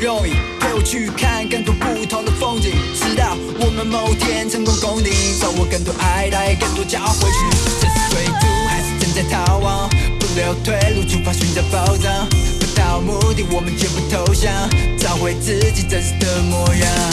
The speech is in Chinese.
容易，陪我去看更多不同的风景，直到我们某天成功攻顶，找我更多爱，带更多骄傲回去。这是归途还是正在逃亡？不留退路，出发寻找宝藏。不到目的，我们绝不投降，找回自己真实的模样。